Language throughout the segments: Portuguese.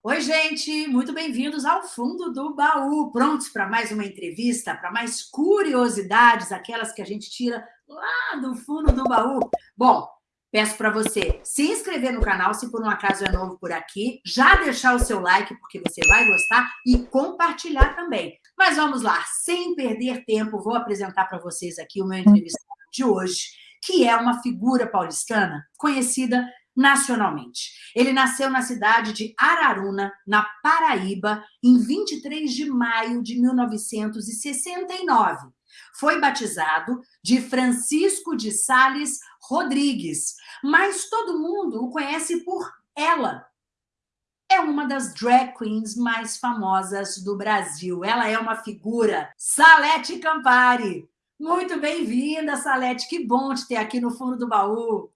Oi, gente, muito bem-vindos ao Fundo do Baú. Prontos para mais uma entrevista, para mais curiosidades, aquelas que a gente tira lá do fundo do baú? Bom, peço para você se inscrever no canal, se por um acaso é novo por aqui, já deixar o seu like, porque você vai gostar, e compartilhar também. Mas vamos lá, sem perder tempo, vou apresentar para vocês aqui o meu entrevistado de hoje, que é uma figura paulistana conhecida nacionalmente. Ele nasceu na cidade de Araruna, na Paraíba, em 23 de maio de 1969. Foi batizado de Francisco de Sales Rodrigues, mas todo mundo o conhece por ela. É uma das drag queens mais famosas do Brasil. Ela é uma figura, Salete Campari. Muito bem-vinda, Salete. Que bom te ter aqui no fundo do baú.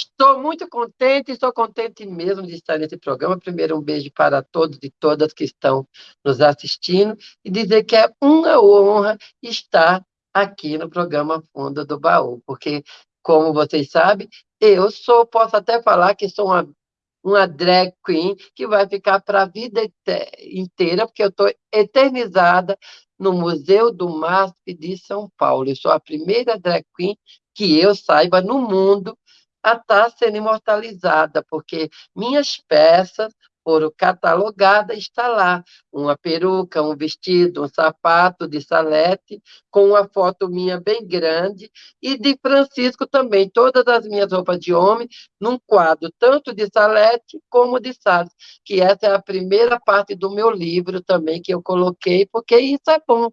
Estou muito contente, estou contente mesmo de estar nesse programa. Primeiro, um beijo para todos e todas que estão nos assistindo e dizer que é uma honra estar aqui no programa Fundo do Baú, porque, como vocês sabem, eu sou, posso até falar que sou uma, uma drag queen que vai ficar para a vida inteira, porque eu estou eternizada no Museu do MASP de São Paulo. Eu sou a primeira drag queen que eu saiba no mundo a estar sendo imortalizada, porque minhas peças foram catalogadas, está lá. Uma peruca, um vestido, um sapato de salete, com uma foto minha bem grande, e de Francisco também, todas as minhas roupas de homem, num quadro tanto de salete como de Salles, que essa é a primeira parte do meu livro também que eu coloquei, porque isso é bom,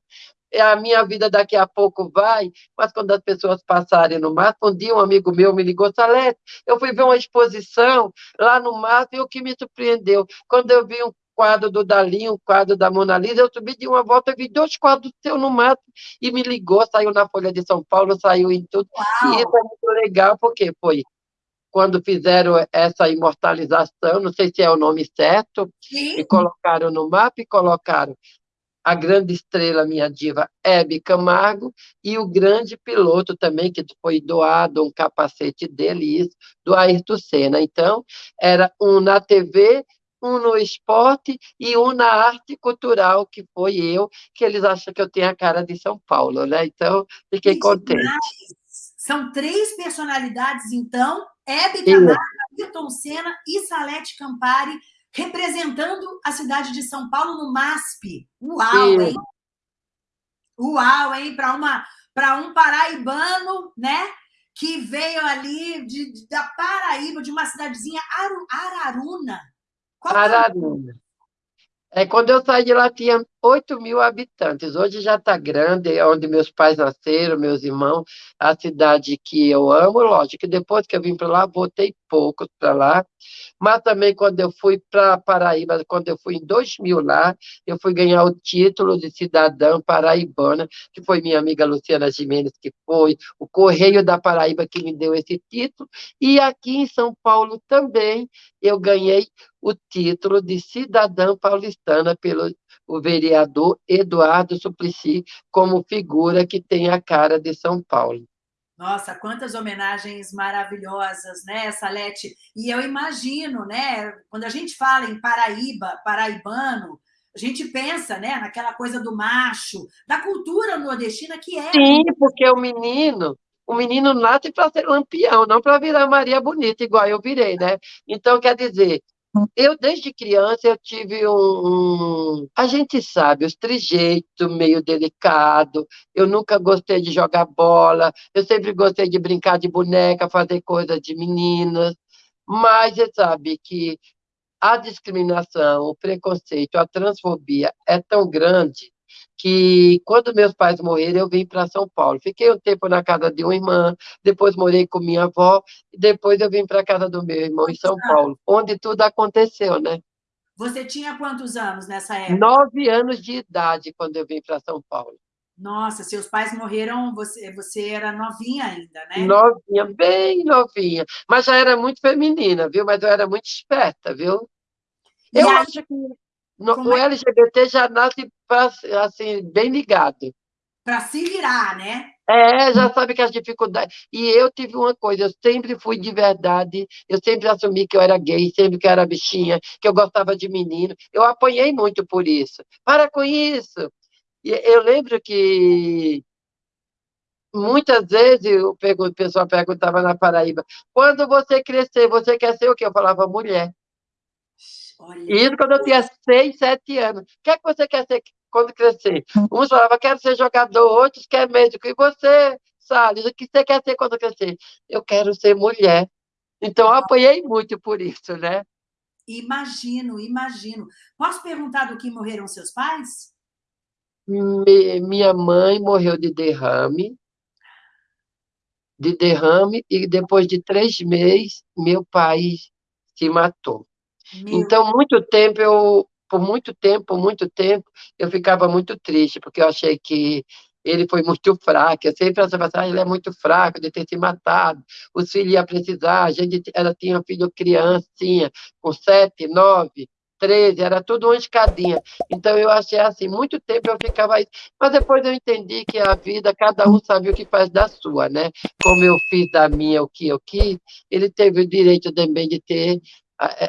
a minha vida daqui a pouco vai, mas quando as pessoas passarem no mar, um dia um amigo meu me ligou, Salete, eu fui ver uma exposição lá no mar e o que me surpreendeu, quando eu vi um quadro do Dali, um quadro da Mona Lisa, eu subi de uma volta, vi dois quadros seu no mato, e me ligou, saiu na Folha de São Paulo, saiu em tudo, Uau. e isso é muito legal, porque foi quando fizeram essa imortalização, não sei se é o nome certo, Sim. e colocaram no mapa e colocaram a grande estrela, minha diva, Hebe Camargo, e o grande piloto também, que foi doado um capacete dele, isso, do Ayrton Senna. Então, era um na TV, um no esporte e um na arte cultural, que foi eu, que eles acham que eu tenho a cara de São Paulo, né? Então, fiquei que contente. Demais. São três personalidades, então, Hebe Camargo, Ayrton Senna e Salete Campari, representando a cidade de São Paulo no MASP. Uau, hein? Uau, hein? Para uma para um paraibano, né? Que veio ali de, de, da Paraíba, de uma cidadezinha Aru, Araruna. Qual Araruna. É, quando eu saí de lá, tinha 8 mil habitantes. Hoje já está grande, é onde meus pais nasceram, meus irmãos, a cidade que eu amo. Lógico que depois que eu vim para lá, voltei pouco para lá. Mas também, quando eu fui para Paraíba, quando eu fui em 2000 lá, eu fui ganhar o título de cidadã paraibana, que foi minha amiga Luciana Jimenez, que foi o Correio da Paraíba que me deu esse título. E aqui em São Paulo também eu ganhei o título de cidadã paulistana pelo o vereador Eduardo Suplicy como figura que tem a cara de São Paulo. Nossa, quantas homenagens maravilhosas, né, Salete? E eu imagino, né, quando a gente fala em Paraíba, paraibano, a gente pensa, né, naquela coisa do macho, da cultura nordestina que é... Sim, porque o menino, o menino nasce para ser lampião, não para virar Maria Bonita, igual eu virei, né? Então, quer dizer, eu, desde criança, eu tive um, um, A gente sabe, os trejeitos meio delicado. Eu nunca gostei de jogar bola. Eu sempre gostei de brincar de boneca, fazer coisas de meninas. Mas você sabe que a discriminação, o preconceito, a transfobia é tão grande que quando meus pais morreram, eu vim para São Paulo. Fiquei um tempo na casa de uma irmã, depois morei com minha avó, e depois eu vim para a casa do meu irmão em São Paulo, onde tudo aconteceu, né? Você tinha quantos anos nessa época? Nove anos de idade quando eu vim para São Paulo. Nossa, seus pais morreram, você, você era novinha ainda, né? Novinha, bem novinha. Mas já era muito feminina, viu? Mas eu era muito esperta, viu? E eu aí... acho que no, o é? LGBT já nasce pra, assim, bem ligado. Para se virar, né? É, já sabe que as dificuldades. E eu tive uma coisa, eu sempre fui de verdade, eu sempre assumi que eu era gay, sempre que eu era bichinha, que eu gostava de menino. Eu apanhei muito por isso. Para com isso! E eu lembro que muitas vezes o pessoal perguntava na Paraíba, quando você crescer, você quer ser o quê? Eu falava, mulher. Olha. Isso quando eu tinha seis, sete anos. O que é que você quer ser quando crescer. Uns falavam, quero ser jogador, outros querem médico. E você, Salles, o que você quer ser quando crescer? Eu quero ser mulher. Então, eu apanhei muito por isso, né? Imagino, imagino. Posso perguntar do que morreram seus pais? Me, minha mãe morreu de derrame, de derrame, e depois de três meses, meu pai se matou. Meu... Então, muito tempo eu por muito tempo, muito tempo, eu ficava muito triste, porque eu achei que ele foi muito fraco. Eu sempre achava assim, ah, ele é muito fraco de ter se matado. Os filhos iam precisar. A gente ela tinha filho criancinha, com sete, nove, treze, era tudo uma escadinha. Então eu achei assim, muito tempo eu ficava aí. Mas depois eu entendi que a vida, cada um sabe o que faz da sua, né? Como eu fiz da minha o que eu quis, ele teve o direito também de ter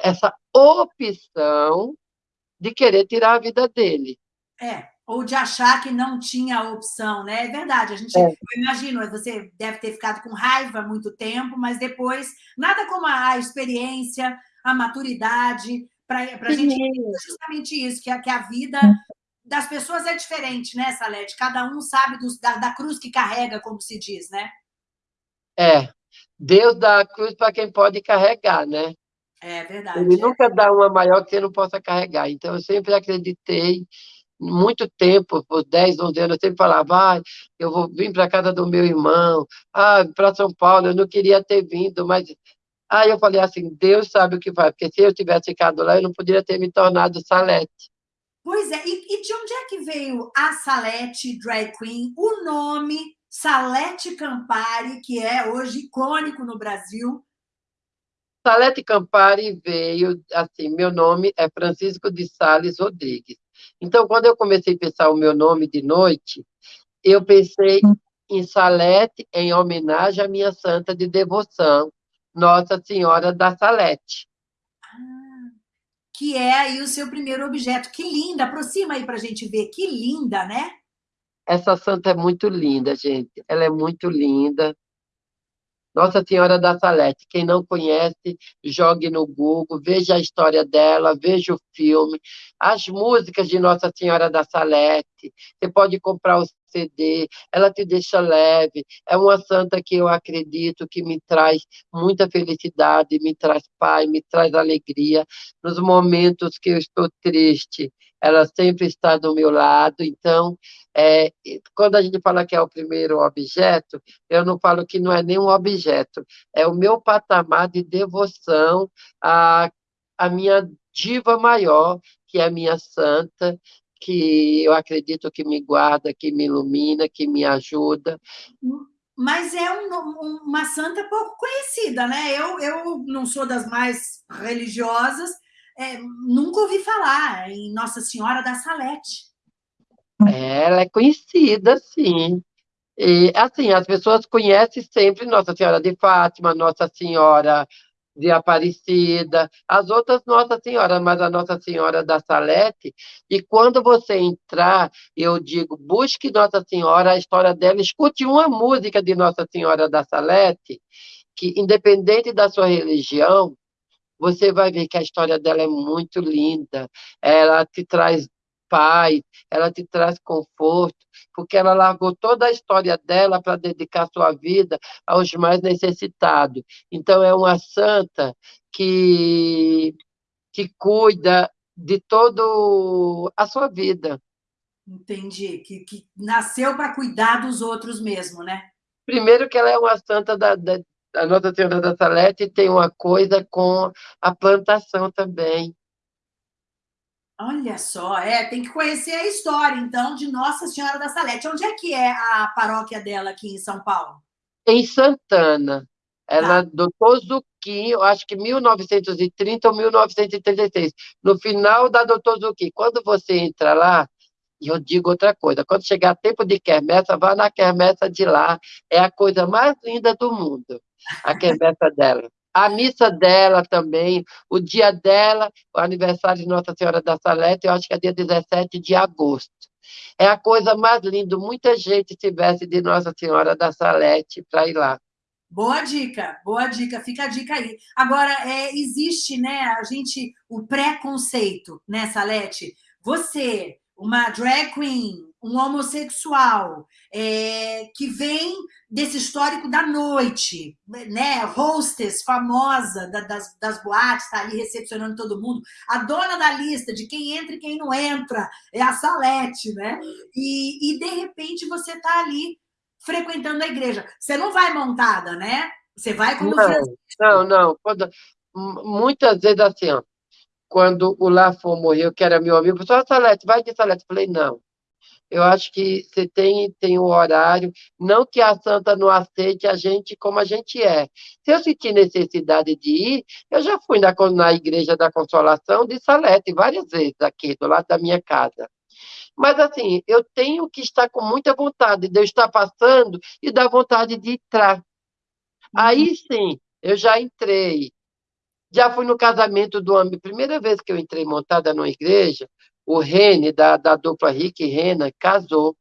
essa opção de querer tirar a vida dele. É, ou de achar que não tinha opção, né? É verdade, a gente, é. eu imagino, você deve ter ficado com raiva muito tempo, mas depois, nada como a experiência, a maturidade, para a gente justamente isso, que a, que a vida das pessoas é diferente, né, Salete? Cada um sabe dos, da, da cruz que carrega, como se diz, né? É, Deus dá a cruz para quem pode carregar, né? É verdade. Ele nunca dá uma maior que você não possa carregar. Então, eu sempre acreditei, muito tempo, por 10, 11 anos, eu sempre falava, ah, eu vou vir para a casa do meu irmão, ah, para São Paulo, eu não queria ter vindo, mas... Aí eu falei assim, Deus sabe o que vai, porque se eu tivesse ficado lá, eu não poderia ter me tornado Salete. Pois é, e, e de onde é que veio a Salete Drag Queen, o nome Salete Campari, que é hoje icônico no Brasil, Salete Campari veio, assim, meu nome é Francisco de Sales Rodrigues. Então, quando eu comecei a pensar o meu nome de noite, eu pensei em Salete em homenagem à minha santa de devoção, Nossa Senhora da Salete. Ah, que é aí o seu primeiro objeto. Que linda! Aproxima aí para a gente ver. Que linda, né? Essa santa é muito linda, gente. Ela é muito linda. Nossa Senhora da Salete. Quem não conhece, jogue no Google, veja a história dela, veja o filme, as músicas de Nossa Senhora da Salete. Você pode comprar o CD, ela te deixa leve. É uma santa que eu acredito que me traz muita felicidade, me traz paz, me traz alegria. Nos momentos que eu estou triste, ela sempre está do meu lado. Então, é, quando a gente fala que é o primeiro objeto, eu não falo que não é nenhum objeto, é o meu patamar de devoção à, à minha diva maior, que é a minha santa, que eu acredito que me guarda, que me ilumina, que me ajuda. Mas é um, uma santa pouco conhecida, né? Eu, eu não sou das mais religiosas, é, nunca ouvi falar em Nossa Senhora da Salete. Ela é conhecida, sim. E, assim, as pessoas conhecem sempre Nossa Senhora de Fátima, Nossa Senhora de Aparecida, as outras Nossa Senhora, mas a Nossa Senhora da Salete, e quando você entrar, eu digo, busque Nossa Senhora, a história dela, escute uma música de Nossa Senhora da Salete, que independente da sua religião, você vai ver que a história dela é muito linda, ela te traz paz, ela te traz conforto, porque ela largou toda a história dela para dedicar sua vida aos mais necessitados. Então, é uma santa que, que cuida de toda a sua vida. Entendi, que, que nasceu para cuidar dos outros mesmo, né? Primeiro que ela é uma santa da, da a Nossa Senhora da Salete tem uma coisa com a plantação também. Olha só, é, tem que conhecer a história, então, de Nossa Senhora da Salete. Onde é que é a paróquia dela aqui em São Paulo? Em Santana. Ela, tá. doutor Zucchi, eu acho que 1930 ou 1936, no final da doutor Zucchi. Quando você entra lá, E eu digo outra coisa: quando chegar tempo de quermessa, vá na quermessa de lá. É a coisa mais linda do mundo, a quermessa dela. A missa dela também, o dia dela, o aniversário de Nossa Senhora da Salete, eu acho que é dia 17 de agosto. É a coisa mais linda. Muita gente se veste de Nossa Senhora da Salete para ir lá. Boa dica, boa dica, fica a dica aí. Agora, é, existe, né, a gente, o preconceito, né, Salete? Você, uma drag queen, um homossexual, é, que vem desse histórico da noite, né, hostess famosa da, das, das boates, está ali recepcionando todo mundo, a dona da lista de quem entra e quem não entra, é a Salete, né? E, e de repente você está ali frequentando a igreja. Você não vai montada, né? Você vai quando não, Não, não. Quando, muitas vezes assim, ó, quando o Lafon morreu, que era meu amigo, pessoal, Salete, vai de Salete. Eu falei, não. Eu acho que você tem, tem um horário, não que a santa não aceite a gente como a gente é. Se eu sentir necessidade de ir, eu já fui na, na Igreja da Consolação de Salete várias vezes aqui, do lado da minha casa. Mas, assim, eu tenho que estar com muita vontade de eu estar passando e dar vontade de entrar. Aí, uhum. sim, eu já entrei. Já fui no casamento do homem. Primeira vez que eu entrei montada numa igreja, o Rene, da, da dupla Rick e Rena, casou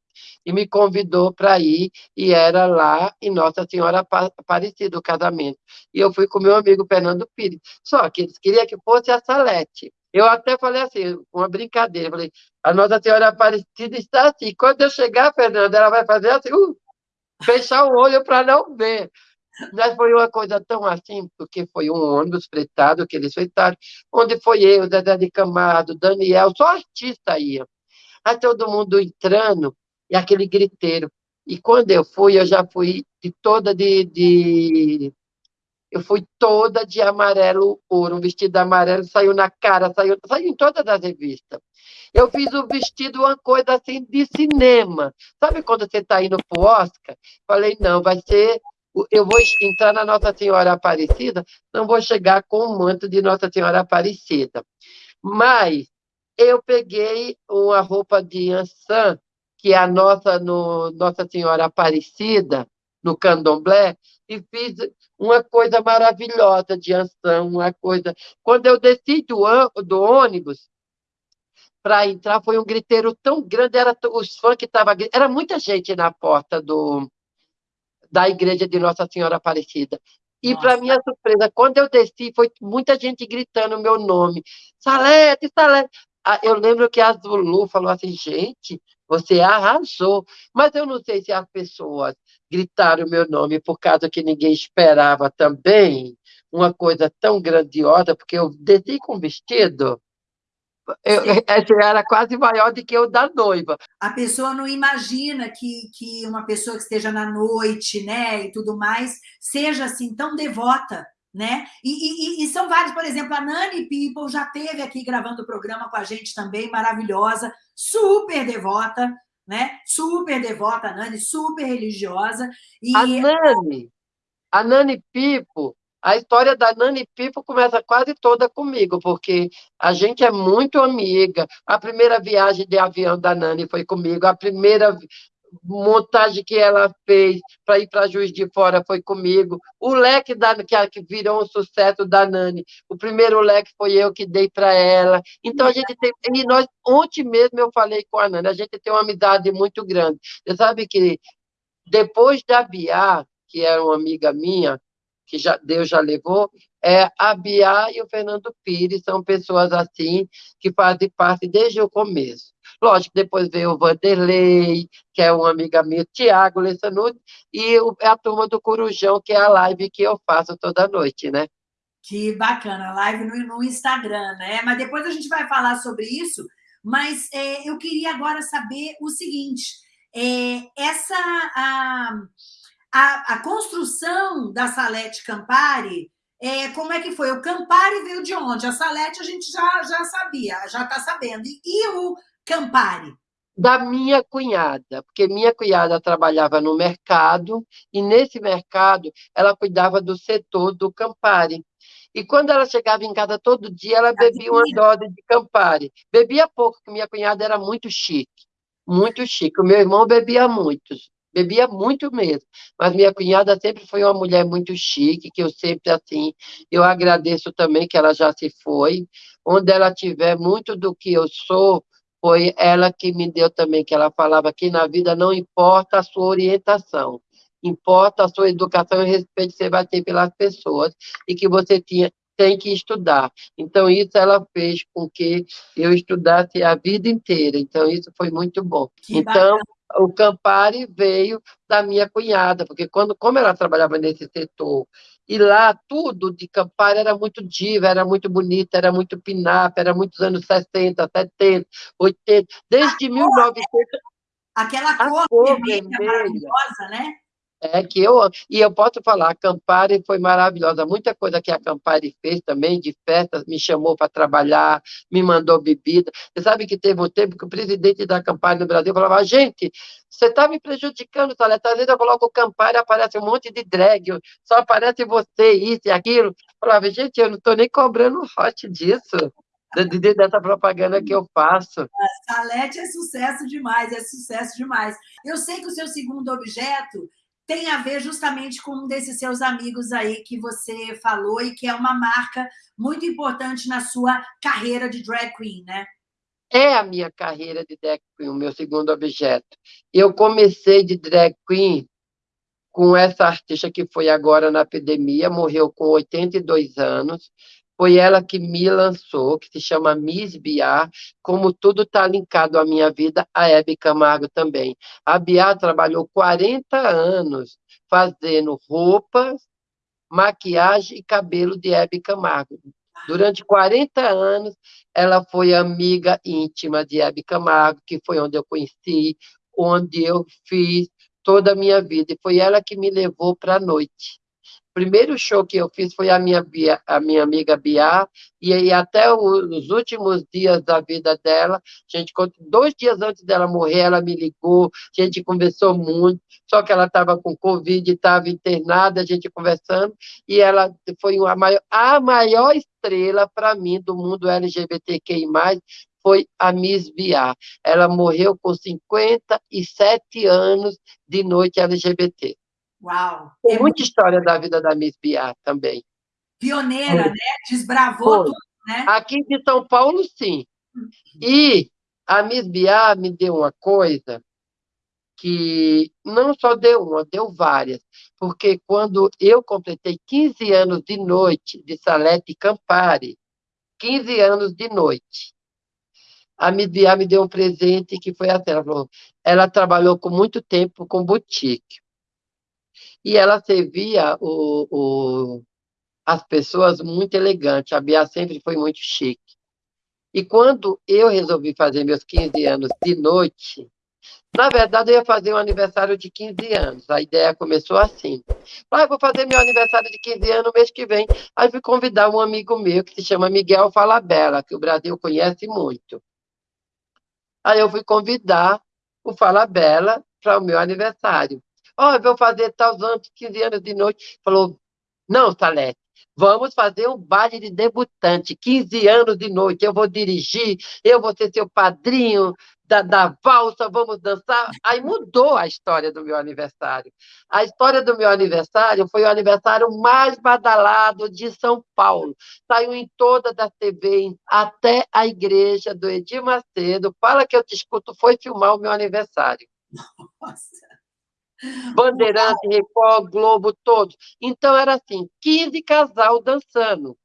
e me convidou para ir, e era lá em Nossa Senhora Aparecida o casamento. E eu fui com meu amigo Fernando Pires. Só que eles queriam que fosse a Salete. Eu até falei assim, uma brincadeira, falei, a Nossa Senhora Aparecida está assim. Quando eu chegar, Fernando, ela vai fazer assim, uh, fechar o olho para não ver. Mas foi uma coisa tão assim, porque foi um ônibus fretado eles fretaram, onde foi eu, Zé de Camargo, Daniel, só artista ia. Aí todo mundo entrando, e aquele griteiro. E quando eu fui, eu já fui de toda de, de eu fui toda de amarelo ouro, um vestido amarelo, saiu na cara, saiu, saiu em todas as revistas. Eu fiz o vestido uma coisa assim de cinema. Sabe quando você está indo para o Oscar? Falei, não, vai ser. Eu vou entrar na Nossa Senhora Aparecida, não vou chegar com o manto de Nossa Senhora Aparecida. Mas eu peguei uma roupa de Ansan, que é a nossa, no, Nossa Senhora Aparecida, no candomblé, e fiz uma coisa maravilhosa de Ansan, uma coisa. Quando eu desci do, do ônibus para entrar, foi um griteiro tão grande, era os fãs que estavam. Era muita gente na porta do, da igreja de Nossa Senhora Aparecida. E, para minha surpresa, quando eu desci, foi muita gente gritando o meu nome. Salete, Salete. Ah, eu lembro que a Zulu falou assim, gente, você arrasou. Mas eu não sei se as pessoas gritaram o meu nome por causa que ninguém esperava também uma coisa tão grandiosa, porque eu desci com vestido. Eu, era quase maior do que o da noiva. A pessoa não imagina que, que uma pessoa que esteja na noite, né, e tudo mais, seja assim tão devota, né? E, e, e são vários, por exemplo, a Nani People já teve aqui gravando o programa com a gente também, maravilhosa, super devota, né? Super devota, a Nani, super religiosa. E... A Nani, a Nani Pipo, a história da Nani Pipo começa quase toda comigo, porque a gente é muito amiga. A primeira viagem de avião da Nani foi comigo, a primeira montagem que ela fez para ir para Juiz de Fora foi comigo. O leque da, que, virou um sucesso da Nani, o primeiro leque foi eu que dei para ela. Então a gente tem. E nós, ontem mesmo eu falei com a Nani, a gente tem uma amizade muito grande. Você sabe que depois da Bia, que era uma amiga minha, que já, Deus já levou, é, a Bia e o Fernando Pires são pessoas assim que fazem parte desde o começo. Lógico, depois veio o Vanderlei, que é uma amiga minha, Tiago Lessanuti, e a turma do Corujão, que é a live que eu faço toda noite, né? Que bacana, live no, no Instagram, né? Mas depois a gente vai falar sobre isso, mas é, eu queria agora saber o seguinte, é, essa... A, a, a, construção da Salete Campari, é, como é que foi? O Campari veio de onde? A Salete a gente já, já sabia, já está sabendo. E, e, o Campari? Da minha cunhada, porque minha cunhada trabalhava no mercado e nesse mercado ela cuidava do setor do Campari. E quando ela chegava em casa todo dia, ela bebia uma dose de Campari. Bebia pouco, porque minha cunhada era muito chique. muito chique. O meu irmão bebia muito, bebia muito mesmo. Mas minha cunhada sempre foi uma mulher muito chique, que eu sempre, assim, eu agradeço também que ela já se foi. Onde ela tiver muito do que eu sou, foi ela que me deu também, que ela falava que na vida não importa a sua orientação, importa a sua educação e respeito que você vai ter pelas pessoas e que você tinha, tem que estudar. Então, isso ela fez com que eu estudasse a vida inteira. Então, isso foi muito bom. Que então, bacana. O Campari veio da minha cunhada, porque quando, como ela trabalhava nesse setor, e lá tudo de Campari era muito diva, era muito bonita, era muito pinap, era muitos anos 60, 70, 80, desde a 1900. Aquela cor, cor vermelha, maravilhosa, né? É que eu, e eu posso falar, a Campari foi maravilhosa. Muita coisa que a Campari fez também, de festas, me chamou para trabalhar, me mandou bebida. Você sabe que teve um tempo que o presidente da Campari no Brasil falava: gente, você está me prejudicando, Saleta. Às vezes eu coloco Campari, aparece um monte de drag, só aparece você, isso e aquilo. Eu falava, gente, eu não estou nem cobrando hot disso dessa propaganda que eu faço. Salete é sucesso demais, é sucesso demais. Eu sei que o seu segundo objeto tem a ver justamente com um desses seus amigos aí que você falou e que é uma marca muito importante na sua carreira de drag queen, né? É a minha carreira de drag queen, o meu segundo objeto. Eu comecei de drag queen com essa artista que foi agora na epidemia, morreu com 82 anos, foi ela que me lançou, que se chama Miss Biar, como tudo está linkado à minha vida, a Hebe Camargo também. A Biar trabalhou 40 anos fazendo roupas, maquiagem e cabelo de Hebe Camargo. Durante 40 anos, ela foi amiga íntima de Hebe Camargo, que foi onde eu conheci, onde eu fiz toda a minha vida. E foi ela que me levou para a noite primeiro show que eu fiz foi a minha, a minha amiga Bia, e aí até os últimos dias da vida dela, a gente, dois dias antes dela morrer, ela me ligou, a gente conversou muito, só que ela estava com Covid, estava internada, a gente conversando, e ela foi uma maior, a maior estrela para mim do mundo LGBTQI+, foi a Miss Bia. Ela morreu com 57 anos de noite LGBT. Uau! Tem é muita história da vida da Miss Biá também. Pioneira, né? Desbravou tudo, né? Aqui de São Paulo, sim. Uhum. E a Miss Biá me deu uma coisa que não só deu uma, deu várias. Porque quando eu completei 15 anos de noite de Salete Campari, 15 anos de noite, a Miss Biá me deu um presente que foi até, ela falou, ela trabalhou com muito tempo com boutique e ela servia o, o, as pessoas muito elegante. A Bia sempre foi muito chique. E quando eu resolvi fazer meus 15 anos de noite, na verdade, eu ia fazer um aniversário de 15 anos. A ideia começou assim. Ah, vou fazer meu aniversário de 15 anos no mês que vem. Aí fui convidar um amigo meu que se chama Miguel Falabella, que o Brasil conhece muito. Aí eu fui convidar o Falabella para o meu aniversário. Ó, oh, vou fazer tal anos, 15 anos de noite. Falou, não, Salete, vamos fazer um baile de debutante, 15 anos de noite, eu vou dirigir, eu vou ser seu padrinho da, da valsa, vamos dançar. Aí mudou a história do meu aniversário. A história do meu aniversário foi o aniversário mais badalado de São Paulo. Saiu em toda da TV, até a igreja do Edir Macedo. Fala que eu te escuto, foi filmar o meu aniversário. Nossa! Bandeirante, Record, Globo, todos. Então, era assim, 15 casal dançando.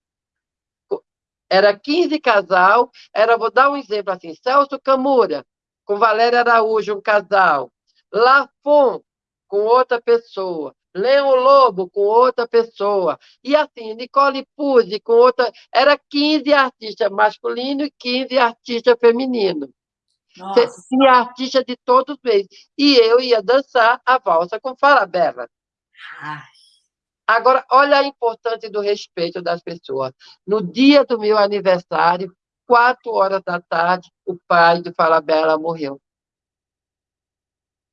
Era 15 casal, era, vou dar um exemplo assim, Celso Camura, com Valéria Araújo, um casal. Lafon, com outra pessoa. Leon Lobo, com outra pessoa. E assim, Nicole Puzzi, com outra... Era 15 artistas masculinos e 15 artistas femininos. Nossa. Tinha artista de todos os meses. E eu ia dançar a valsa com Falabella. Ai. Agora, olha a importância do respeito das pessoas. No dia do meu aniversário, quatro horas da tarde, o pai de Falabella morreu.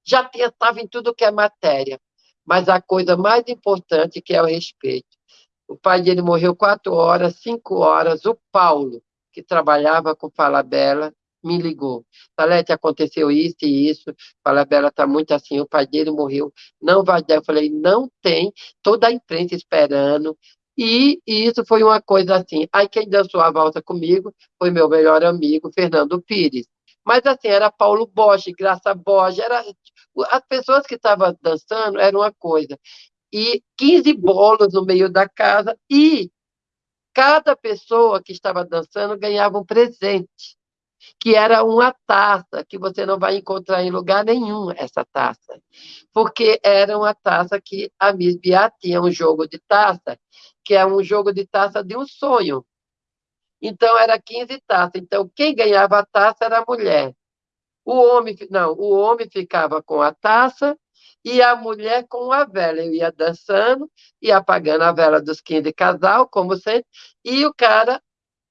Já estava em tudo que é matéria, mas a coisa mais importante que é o respeito. O pai dele morreu quatro horas, cinco horas. O Paulo, que trabalhava com Falabella, me ligou. Salete, aconteceu isso e isso. Falabella está muito assim, o pai dele morreu, não vai dar. Eu falei, não tem, toda a imprensa esperando. E, e isso foi uma coisa assim. Aí quem dançou a volta comigo foi meu melhor amigo, Fernando Pires. Mas assim, era Paulo Bosch, Graça Bosch, era, as pessoas que estavam dançando era uma coisa. E 15 bolos no meio da casa, e cada pessoa que estava dançando ganhava um presente que era uma taça, que você não vai encontrar em lugar nenhum essa taça, porque era uma taça que a Miss Bia tinha um jogo de taça, que é um jogo de taça de um sonho. Então, era 15 taças. Então, quem ganhava a taça era a mulher. O homem, não, o homem ficava com a taça e a mulher com a vela. Eu ia dançando, ia apagando a vela dos 15 casal, como sempre, e o cara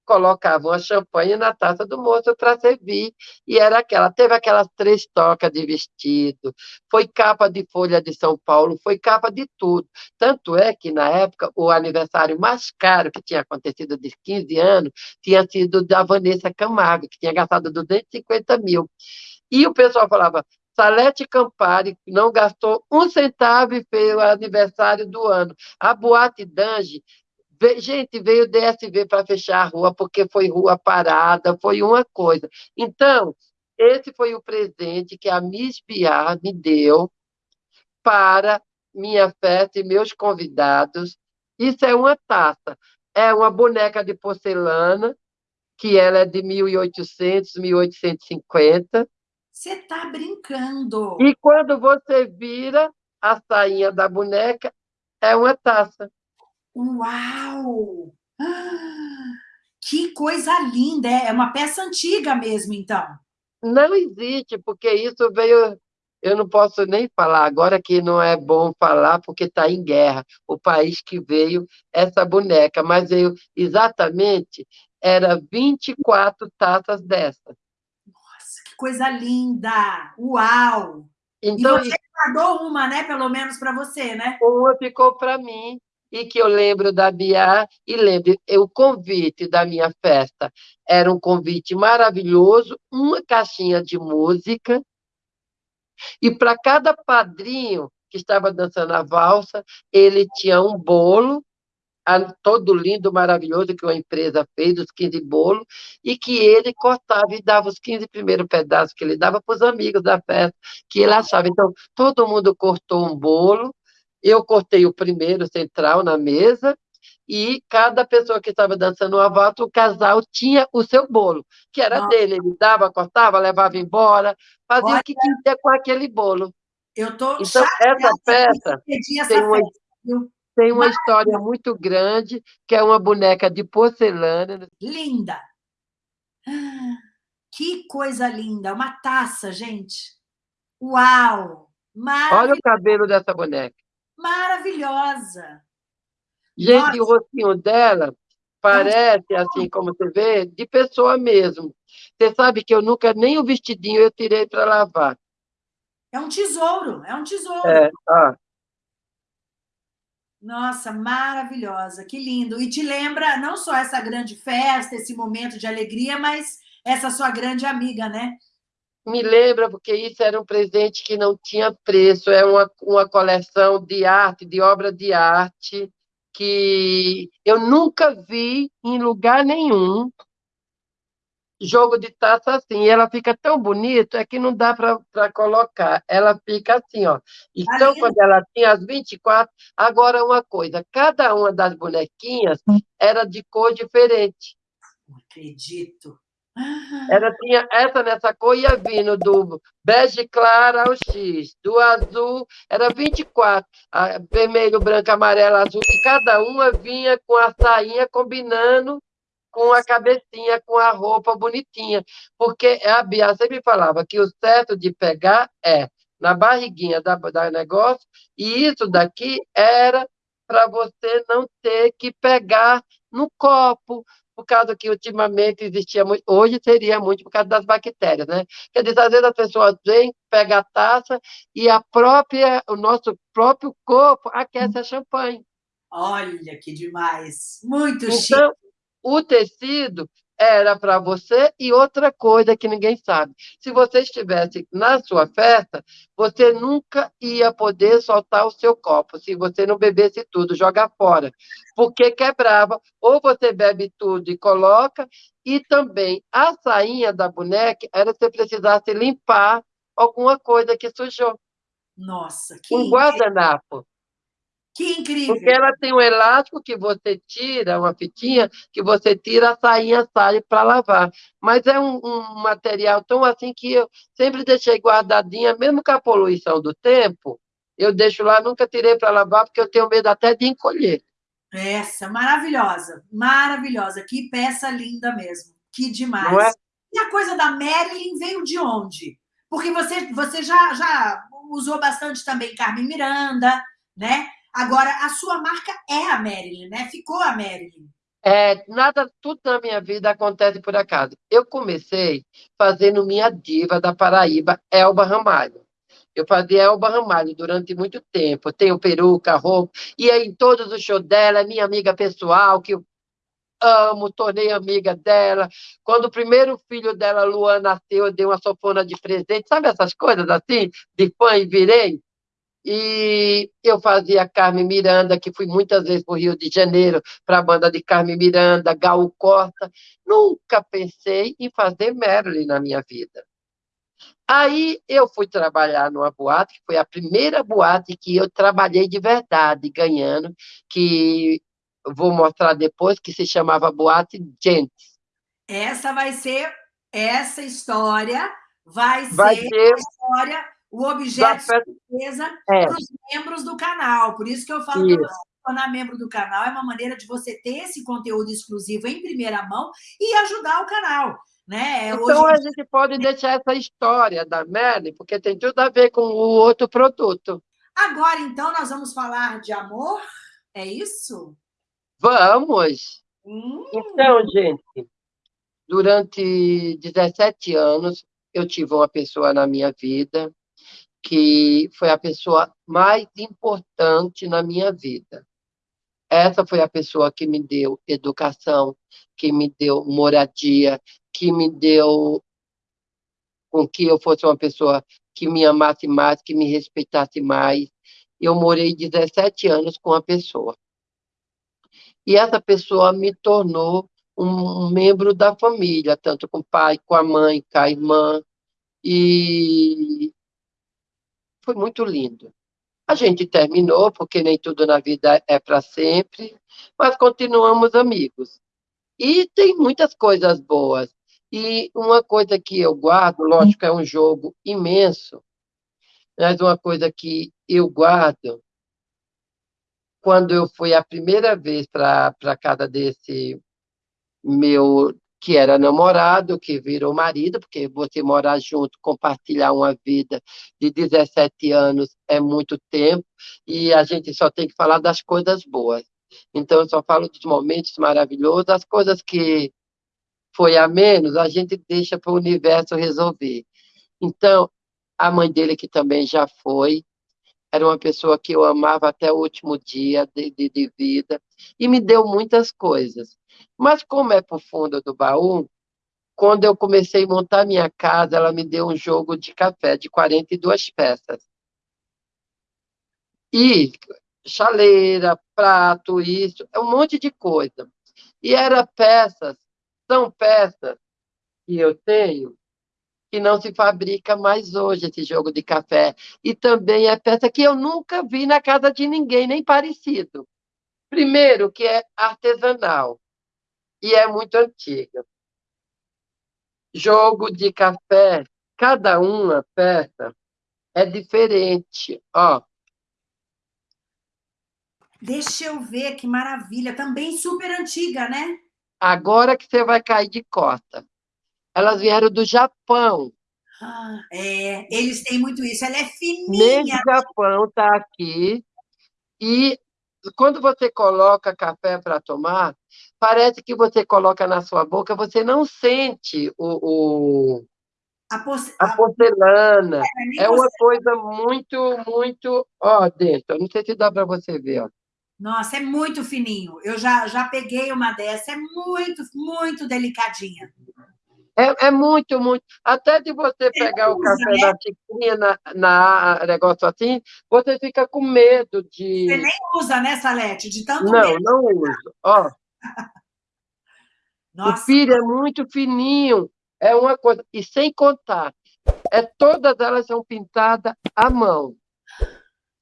colocavam a champanhe na taça do moço para servir, e era aquela, teve aquelas três tocas de vestido, foi capa de Folha de São Paulo, foi capa de tudo. Tanto é que, na época, o aniversário mais caro que tinha acontecido de 15 anos tinha sido da Vanessa Camargo, que tinha gastado 250 mil. E o pessoal falava, Salete Campari não gastou um centavo e fez o aniversário do ano. A Boate Dange Gente, veio o DSV para fechar a rua porque foi rua parada, foi uma coisa. Então, esse foi o presente que a Miss Biar me deu para minha festa e meus convidados. Isso é uma taça. É uma boneca de porcelana, que ela é de 1800, 1850. Você está brincando. E quando você vira a sainha da boneca, é uma taça. Uau! Que coisa linda! É uma peça antiga mesmo, então. Não existe, porque isso veio... Eu não posso nem falar agora que não é bom falar, porque está em guerra. O país que veio essa boneca, mas veio exatamente, era 24 taças dessas. Nossa, que coisa linda! Uau! Então, e você guardou uma, né? Pelo menos para você, né? Uma ficou para mim e que eu lembro da Bia, e lembro, o convite da minha festa era um convite maravilhoso, uma caixinha de música, e para cada padrinho que estava dançando a valsa, ele tinha um bolo, todo lindo, maravilhoso, que uma empresa fez, os 15 bolos, e que ele cortava e dava os 15 primeiros pedaços que ele dava para os amigos da festa, que ele achava. Então, todo mundo cortou um bolo, eu cortei o primeiro central na mesa e cada pessoa que estava dançando o avato, o casal tinha o seu bolo, que era Nossa. dele. Ele dava, cortava, levava embora, fazia Olha, o que queria com aquele bolo. Eu tô então, essa peça tem uma, tem uma história muito grande, que é uma boneca de porcelana. Linda! Que coisa linda! Uma taça, gente! Uau! Olha o cabelo dessa boneca maravilhosa. Gente, Nossa. o rostinho dela parece, assim como você vê, de pessoa mesmo. Você sabe que eu nunca, nem o vestidinho eu tirei para lavar. É um tesouro, é um tesouro. É, ah. Nossa, maravilhosa, que lindo. E te lembra não só essa grande festa, esse momento de alegria, mas essa sua grande amiga, né? Me lembra, porque isso era um presente que não tinha preço, é uma, uma coleção de arte, de obra de arte, que eu nunca vi em lugar nenhum jogo de taça assim, e ela fica tão bonita, é que não dá para colocar, ela fica assim, ó. Então, quando ela tinha as 24, agora uma coisa, cada uma das bonequinhas era de cor diferente. Não acredito. Ela tinha essa nessa cor ia vindo do bege clara ao X, do azul era 24, vermelho, branco, amarelo, azul, e cada uma vinha com a sainha combinando com a cabecinha, com a roupa bonitinha. Porque a Bia sempre falava que o certo de pegar é na barriguinha da, da negócio, e isso daqui era para você não ter que pegar no copo, por causa que ultimamente existia muito, hoje seria muito por causa das bactérias, né? Quer dizer, às vezes as pessoas vêm, pegam a taça e a própria, o nosso próprio corpo aquece a champanhe. Olha que demais! Muito então, chique. o tecido era para você e outra coisa que ninguém sabe. Se você estivesse na sua festa, você nunca ia poder soltar o seu copo, se você não bebesse tudo, jogar fora, porque quebrava. Ou você bebe tudo e coloca, e também a sainha da boneca era se precisasse limpar alguma coisa que sujou. Nossa, que um guardanapo. Que incrível! Porque ela tem um elástico que você tira, uma fitinha, que você tira, a sainha sai para lavar. Mas é um, um, material tão assim que eu sempre deixei guardadinha, mesmo com a poluição do tempo, eu deixo lá, nunca tirei para lavar, porque eu tenho medo até de encolher. Essa, maravilhosa, maravilhosa. Que peça linda mesmo. Que demais. É? E a coisa da Marilyn veio de onde? Porque você, você já, já usou bastante também Carmen Miranda, né? Agora, a sua marca é a Marilyn, né? Ficou a Marilyn. É, nada, tudo na minha vida acontece por acaso. Eu comecei fazendo minha diva da Paraíba, Elba Ramalho. Eu fazia Elba Ramalho durante muito tempo. Tenho peruca, roupa, e aí em todos os shows dela, é minha amiga pessoal, que eu amo, tornei amiga dela. Quando o primeiro filho dela, Luan, nasceu, eu dei uma sofona de presente. Sabe essas coisas assim, de fã e virei? E eu fazia Carmen Miranda, que fui muitas vezes para o Rio de Janeiro, para a banda de Carmen Miranda, Gal Costa. Nunca pensei em fazer Marilyn na minha vida. Aí eu fui trabalhar numa boate, que foi a primeira boate que eu trabalhei de verdade, ganhando, que vou mostrar depois, que se chamava Boate Gentes. Essa vai ser, essa história vai, vai ser, ser... a história o objeto de surpresa é. para os membros do canal. Por isso que eu falo para você, tornar membro do canal é uma maneira de você ter esse conteúdo exclusivo em primeira mão e ajudar o canal. Né? Então, Hoje... a gente pode deixar essa história da Merlin, porque tem tudo a ver com o outro produto. Agora, então, nós vamos falar de amor? É isso? Vamos! Hum. Então, gente, durante 17 anos, eu tive uma pessoa na minha vida que foi a pessoa mais importante na minha vida. Essa foi a pessoa que me deu educação, que me deu moradia, que me deu com que eu fosse uma pessoa que me amasse mais, que me respeitasse mais. Eu morei 17 anos com a pessoa. E essa pessoa me tornou um membro da família, tanto com o pai, com a mãe, com a irmã. E foi muito lindo. A gente terminou, porque nem tudo na vida é para sempre, mas continuamos amigos. E tem muitas coisas boas. E uma coisa que eu guardo, lógico, é um jogo imenso, mas uma coisa que eu guardo, quando eu fui a primeira vez para a casa desse meu que era namorado, que virou marido, porque você morar junto, compartilhar uma vida de 17 anos é muito tempo, e a gente só tem que falar das coisas boas. Então, eu só falo dos momentos maravilhosos, as coisas que foi a menos, a gente deixa para o universo resolver. Então, a mãe dele, que também já foi, era uma pessoa que eu amava até o último dia de, de, de vida, e me deu muitas coisas. Mas como é o fundo do baú, quando eu comecei a montar minha casa, ela me deu um jogo de café de 42 peças. E chaleira, prato, isso, é um monte de coisa. E era peças, são peças que eu tenho que não se fabrica mais hoje esse jogo de café. E também é peça que eu nunca vi na casa de ninguém, nem parecido. Primeiro, que é artesanal e é muito antiga. Jogo de café, cada uma peça é diferente, ó. Deixa eu ver, que maravilha. Também super antiga, né? Agora que você vai cair de costa. Elas vieram do Japão. Ah, é, eles têm muito isso. Ela é fininha. O Japão está aqui. E quando você coloca café para tomar, parece que você coloca na sua boca, você não sente o, o a, porce... a, porcelana. É, é uma coisa muito, muito. Ó, dentro, não sei se dá para você ver. Ó. Nossa, é muito fininho. Eu já, já peguei uma dessa, é muito, muito delicadinha. É, é muito, muito. Até de você pegar o café né? da xicrinha na, na negócio assim, você fica com medo de. Você nem usa, né, Salete? De tanto Não, medo. não uso. Ó. Nossa. O pire é muito fininho. É uma coisa. E sem contar, é, todas elas são pintadas à mão.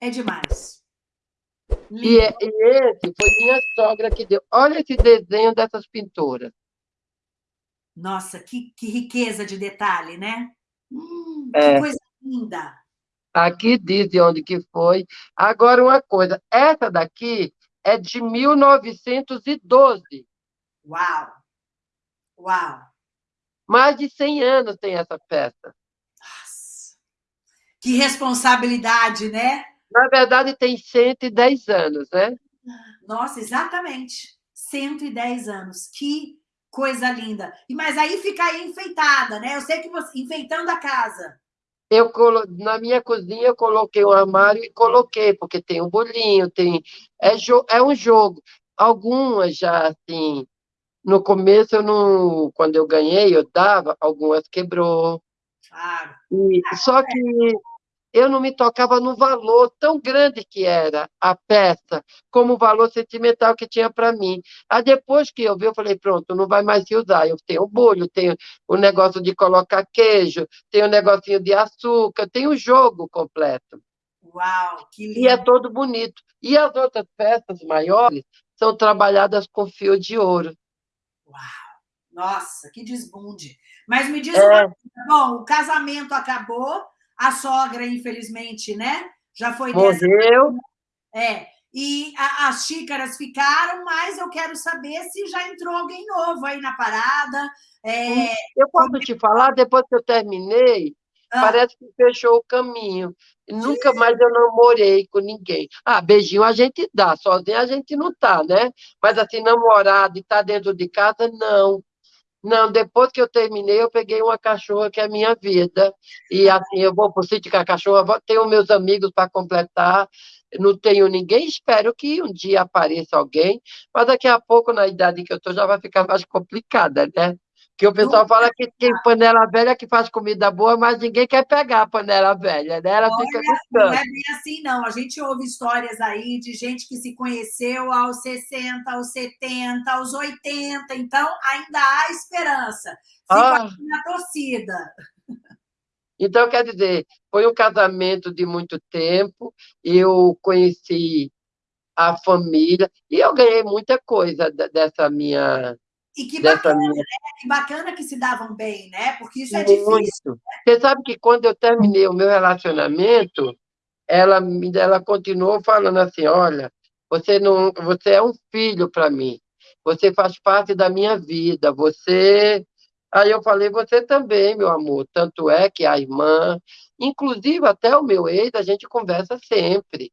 É demais. E, e, esse foi minha sogra que deu. Olha esse desenho dessas pinturas. Nossa, que, que riqueza de detalhe, né? Hum, é. Que coisa linda. Aqui diz de onde que foi. Agora, uma coisa. Essa daqui é de 1912. Uau! Uau! Mais de 100 anos tem essa peça. Nossa. Que responsabilidade, né? Na verdade, tem 110 anos, né? Nossa, exatamente. 110 anos. Que coisa linda. E Mas aí fica aí enfeitada, né? Eu sei que você... Enfeitando a casa. Eu. Na minha cozinha, eu coloquei um armário e coloquei, porque tem um bolinho, tem... É, jo... é um jogo. Algumas já, assim... No começo, eu não... quando eu ganhei, eu dava, algumas quebrou. Claro. E... Só que eu não me tocava no valor tão grande que era a peça, como o valor sentimental que tinha para mim. Aí depois que eu vi, eu falei, pronto, não vai mais se usar. Eu tenho o bolho, tenho o negócio de colocar queijo, tenho o negocinho de açúcar, tenho o jogo completo. Uau, que lindo! E é todo bonito. E as outras peças maiores são trabalhadas com fio de ouro. Uau! Nossa, que desbunde. Mas me diz é... bom, o casamento acabou, a sogra, infelizmente, né? Já foi... Morreu. É, e a, as xícaras ficaram, mas eu quero saber se já entrou alguém novo aí na parada. É... Eu posso te falar, depois que eu terminei, ah. parece que fechou o caminho. Nunca mais eu namorei com ninguém. Ah, beijinho a gente dá, sozinho a gente não tá, né? Mas assim, namorado e tá dentro de casa, não. Não, depois que eu terminei, eu peguei uma cachorra que é minha vida. E assim, eu vou para o sítio com a cachorra, tenho meus amigos para completar, não tenho ninguém, espero que um dia apareça alguém, mas daqui a pouco, na idade que eu estou, já vai ficar mais complicada, né? Que o pessoal fala que tem panela velha que faz comida boa, mas ninguém quer pegar a panela velha, né? Ela Olha, fica Não é bem assim, não. A gente ouve histórias aí de gente que se conheceu aos 60, aos 70, aos 80, então ainda há esperança. Fica ah. na torcida. Então, quer dizer, foi um casamento de muito tempo, eu conheci a família, e eu ganhei muita coisa dessa minha e que bacana, né? Que bacana que se davam bem, né? Porque isso é Muito. difícil. Né? Você sabe que quando eu terminei o meu relacionamento, ela, ela continuou falando assim, olha, você, não, você é um filho para mim, você faz parte da minha vida, você... Aí eu falei, você também, meu amor, tanto é que a irmã, inclusive até o meu ex, a gente conversa sempre.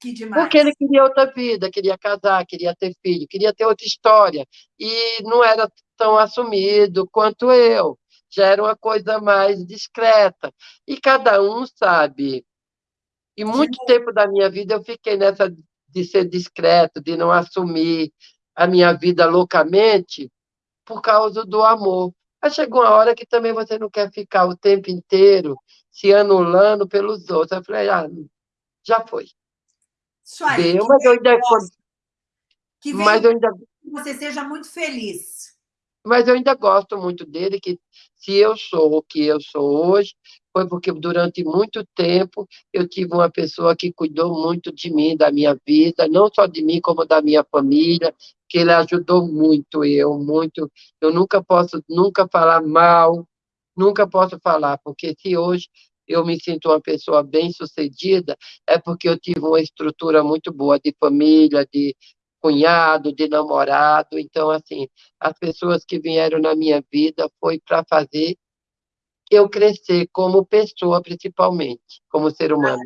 Que demais. Porque ele queria outra vida, queria casar, queria ter filho, queria ter outra história. E não era tão assumido quanto eu. Já era uma coisa mais discreta. E cada um sabe. E muito tempo da minha vida eu fiquei nessa de ser discreto, de não assumir a minha vida loucamente por causa do amor. Mas chegou uma hora que também você não quer ficar o tempo inteiro se anulando pelos outros. Eu falei, ah, já foi. Isso aí. Deu, mas eu ainda... Que mas eu ainda... que você seja muito feliz. Mas eu ainda gosto muito dele, que se eu sou o que eu sou hoje, foi porque durante muito tempo eu tive uma pessoa que cuidou muito de mim, da minha vida, não só de mim, como da minha família, que ele ajudou muito eu, muito. Eu nunca posso nunca falar mal, nunca posso falar, porque se hoje eu me sinto uma pessoa bem-sucedida, é porque eu tive uma estrutura muito boa de família, de cunhado, de namorado. Então, assim, as pessoas que vieram na minha vida foi para fazer eu crescer como pessoa, principalmente, como ser humano.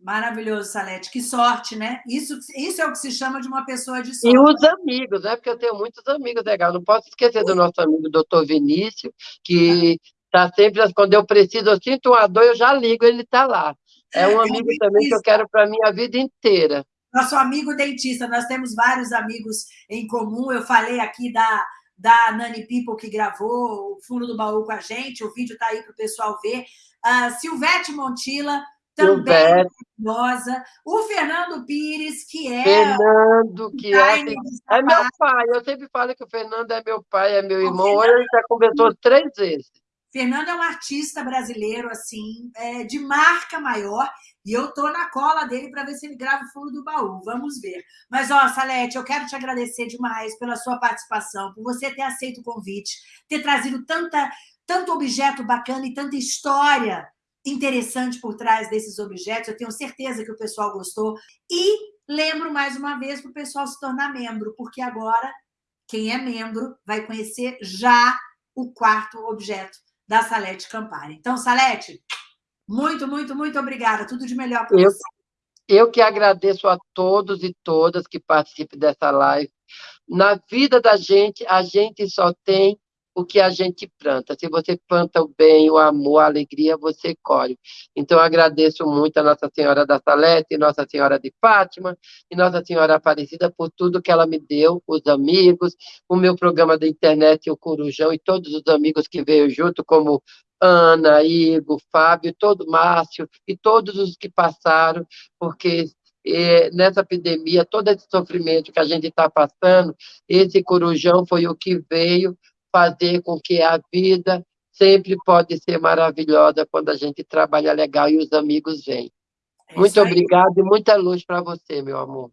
Maravilhoso, Salete. Que sorte, né? Isso, isso é o que se chama de uma pessoa de sorte. E os amigos, né? Porque eu tenho muitos amigos legais. Não posso esquecer do nosso amigo doutor Vinícius, que Tá sempre, quando eu preciso, eu sinto uma dor, eu já ligo, ele está lá. É um amigo também que eu quero para a minha vida inteira. nosso amigo dentista. Nós temos vários amigos em comum. Eu falei aqui da, da Nani People, que gravou o Fundo do Baú com a gente. O vídeo está aí para o pessoal ver. Uh, Silvete Montila, também maravilhosa. O Fernando Pires, que é. Fernando, que é, é meu pai. Eu sempre falo que o Fernando é meu pai, é meu irmão. Hoje ele já conversou três vezes. Fernando é um artista brasileiro, assim, é, de marca maior, e eu tô na cola dele para ver se ele grava o fundo do baú. Vamos ver. Mas, ó, Salete, eu quero te agradecer demais pela sua participação, por você ter aceito o convite, ter trazido tanta, tanto objeto bacana e tanta história interessante por trás desses objetos. Eu tenho certeza que o pessoal gostou. E lembro mais uma vez para o pessoal se tornar membro, porque agora quem é membro vai conhecer já o quarto objeto da Salete Campari. Então, Salete, muito, muito, muito obrigada. Tudo de melhor para você. Eu que agradeço a todos e todas que participem dessa live. Na vida da gente, a gente só tem o que a gente planta. Se você planta o bem, o amor, a alegria, você colhe. Então, agradeço muito a Nossa Senhora da Salete, Nossa Senhora de Fátima e Nossa Senhora Aparecida por tudo que ela me deu, os amigos, o meu programa da internet, o Corujão, e todos os amigos que veio junto, como Ana, Igor, Fábio, todo Márcio e todos os que passaram, porque eh, nessa epidemia, todo esse sofrimento que a gente está passando, esse corujão foi o que veio fazer com que a vida sempre pode ser maravilhosa quando a gente trabalha legal e os amigos vêm. É Muito obrigado e muita luz para você, meu amor.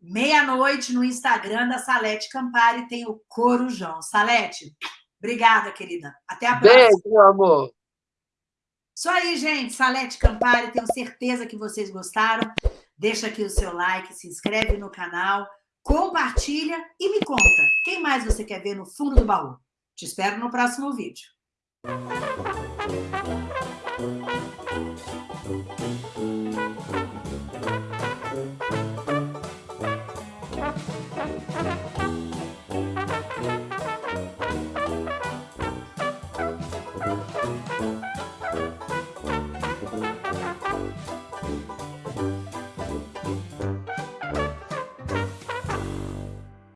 Meia-noite no Instagram da Salete Campari tem o Corujão. Salete, obrigada, querida. Até a próxima. Beijo, meu amor. Isso aí, gente. Salete Campari, tenho certeza que vocês gostaram. Deixa aqui o seu like, se inscreve no canal, compartilha e me conta. Quem mais você quer ver no fundo do baú? Te espero no próximo vídeo.